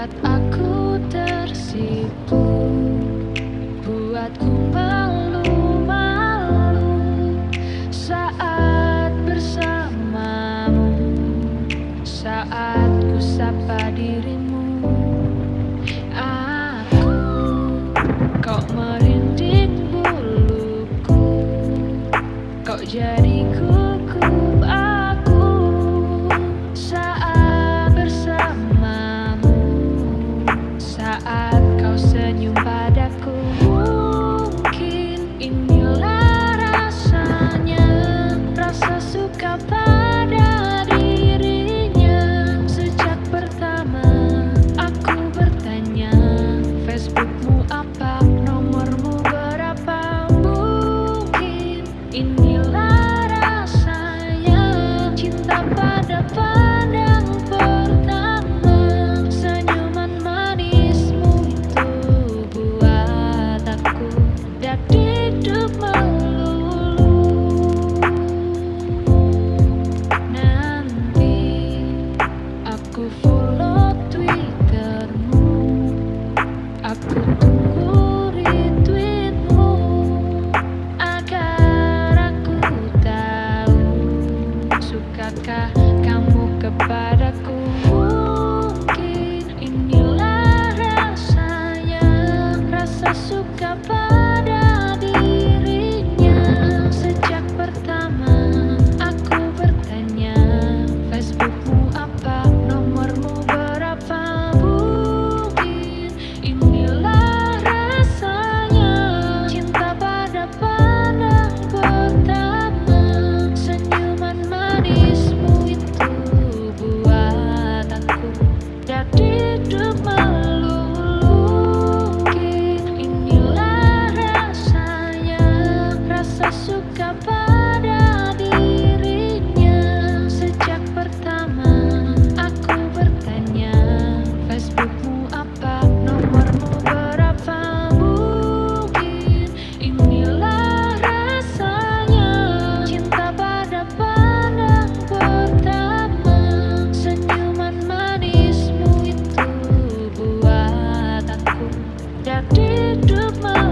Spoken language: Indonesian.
Buat aku tersipu Buatku malu-malu Saat bersamamu Saat ku sapa dirimu. Aku Kau merinding buluku Kau jadi inilah rasanya. Cinta pada follow twittermu. Aku tunggu retweetmu Agar aku tahu Sukakah kamu kepadaku đạp đi trước mơ